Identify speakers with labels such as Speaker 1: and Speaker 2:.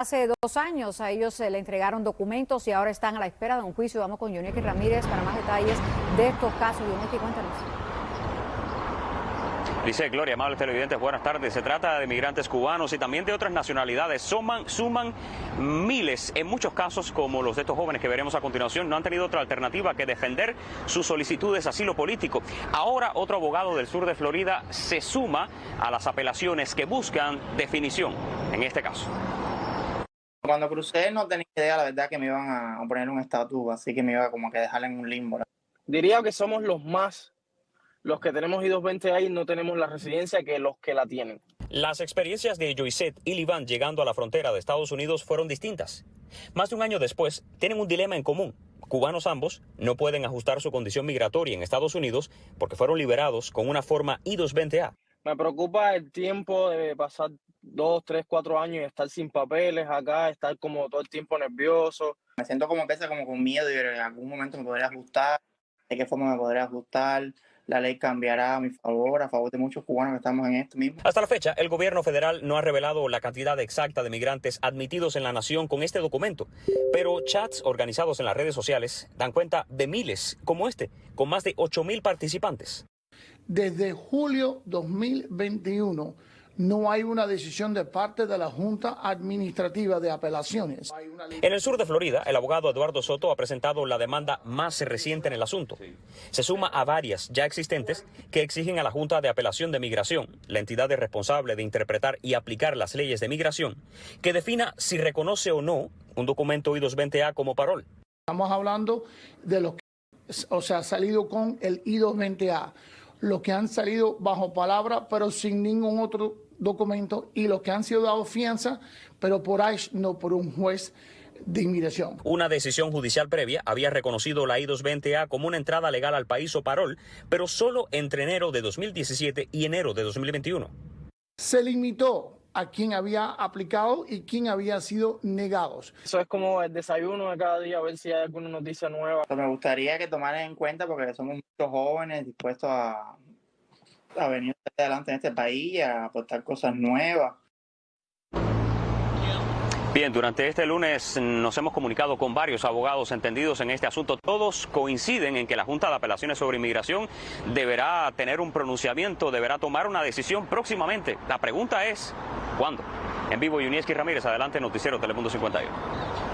Speaker 1: Hace dos años a ellos se le entregaron documentos y ahora están a la espera de un juicio. Vamos con Yoneki Ramírez para más detalles de estos casos. Yoneki, cuéntanos.
Speaker 2: Dice Gloria, amables televidentes, buenas tardes. Se trata de migrantes cubanos y también de otras nacionalidades. Suman, suman miles. En muchos casos, como los de estos jóvenes que veremos a continuación, no han tenido otra alternativa que defender sus solicitudes de asilo político. Ahora, otro abogado del sur de Florida se suma a las apelaciones que buscan definición en este caso.
Speaker 3: Cuando crucé no tenía idea, la verdad, que me iban a poner un estatus, así que me iba como que dejar en un limbo.
Speaker 4: Diría que somos los más, los que tenemos I-220 y no tenemos la residencia que los que la tienen.
Speaker 2: Las experiencias de Joyset y Livan llegando a la frontera de Estados Unidos fueron distintas. Más de un año después, tienen un dilema en común. Cubanos ambos no pueden ajustar su condición migratoria en Estados Unidos porque fueron liberados con una forma I-220A.
Speaker 4: Me preocupa el tiempo de pasar dos, tres, cuatro años y estar sin papeles acá, estar como todo el tiempo nervioso.
Speaker 3: Me siento como pesa, como con miedo y en algún momento me podría ajustar, de qué forma me podría ajustar, la ley cambiará a mi favor, a favor de muchos cubanos que estamos en esto mismo.
Speaker 2: Hasta la fecha, el gobierno federal no ha revelado la cantidad exacta de migrantes admitidos en la nación con este documento, pero chats organizados en las redes sociales dan cuenta de miles como este, con más de 8 mil participantes.
Speaker 5: Desde julio 2021 no hay una decisión de parte de la Junta Administrativa de Apelaciones.
Speaker 2: En el sur de Florida, el abogado Eduardo Soto ha presentado la demanda más reciente en el asunto. Se suma a varias ya existentes que exigen a la Junta de Apelación de Migración, la entidad responsable de interpretar y aplicar las leyes de migración, que defina si reconoce o no un documento I-220A como parol.
Speaker 5: Estamos hablando de los que o sea, salido con el I-220A, los que han salido bajo palabra pero sin ningún otro documentos y los que han sido dados fianza, pero por ahí no por un juez de inmigración.
Speaker 2: Una decisión judicial previa había reconocido la I-220A como una entrada legal al país o parol, pero solo entre enero de 2017 y enero de 2021.
Speaker 5: Se limitó a quien había aplicado y quién había sido negados.
Speaker 4: Eso es como el desayuno de cada día, a ver si hay alguna noticia nueva.
Speaker 3: Me gustaría que tomaran en cuenta porque somos muchos jóvenes dispuestos a, a venir adelante en este país a aportar cosas nuevas.
Speaker 2: Bien, durante este lunes nos hemos comunicado con varios abogados entendidos en este asunto. Todos coinciden en que la Junta de Apelaciones sobre Inmigración deberá tener un pronunciamiento, deberá tomar una decisión próximamente. La pregunta es, ¿cuándo? En vivo, Yunieski Ramírez, adelante, Noticiero Telemundo 51.